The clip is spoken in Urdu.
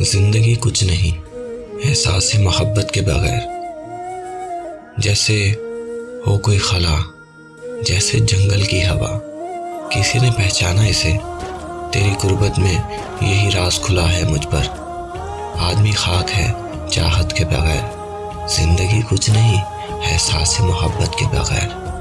زندگی کچھ نہیں، احساس محبت کے بغیر۔ جیسے ہو کوئی خلا، جیسے جنگل کی ہوا۔ کسی نے پہچانا اسے، تیری قربت میں یہی راز کھلا ہے مجھ پر۔ آدمی خاک ہے چاہت کے بغیر۔ زندگی کچھ نہیں، احساس محبت کے بغیر۔